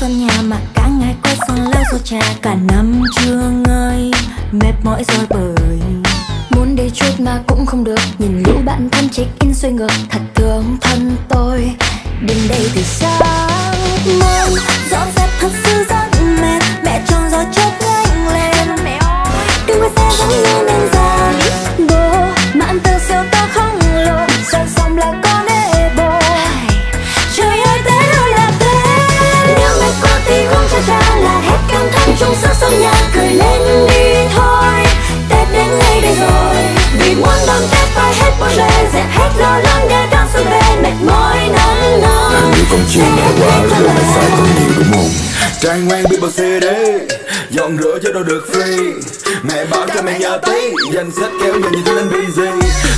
sân nhà mà cả ngày quay sang leo xô trà. Cả năm chưa ngơi, mệt mỏi rồi bởi. Muốn đi chút mà cũng không được, nhìn lũ bạn thân check in xoay ngược. Thật thương thân tôi, đến đây từ sáng muốn con chiều mẹ quá rồi mày sai con nhiều, đúng không? Trang ngoan biết bao CD Dọn rửa cho đâu được free. Mẹ bảo cho mẹ nhờ tí, Danh sách kéo dài như thế nên busy.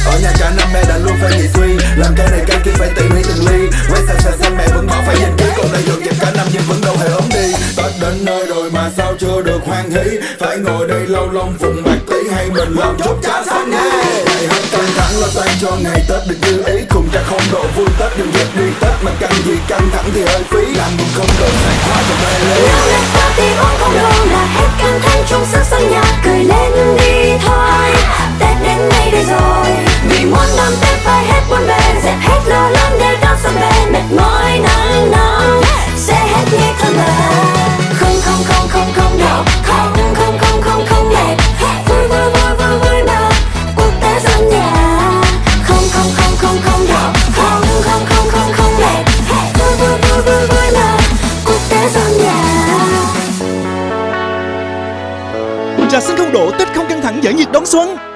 Ở nhà cả năm mẹ đã luôn phải nghĩ suy. Làm cái này cái kia phải tỉ mỉ từng ly. Quay xa xa xăm mẹ vẫn bảo phải dành ký Còn đây dọn dẹp cả năm nhưng vẫn đâu hề ốm đi. Tết đến nơi rồi mà sao chưa được hoan hỷ? Phải ngồi đây lâu lông phụng bạc tí, Hay mình làm chút cá sáng nghe Ngày hết căng thẳng lo toan cho ngày Tết được như ý, Cùng cha không độ vui Tết, đừng dẹp đi Tết mà căng gì căng thẳng thì hơi phí. Làm buồn không được, phải hóa cho mê lên Nào mẹ party uống không đâu là hết căng thẳng trong sức sân nhà. Cười lên đi thôi, Tết đến ngay đây rồi. Vì muốn đón Tết phải hết buồn bề, Dẹp hết lo lắng để đón xuân về Mệt mỏi nắng nóng. Sẽ hết như thân mệt Trà xanh không độ Tết không căng thẳng giải nhiệt đón xuân.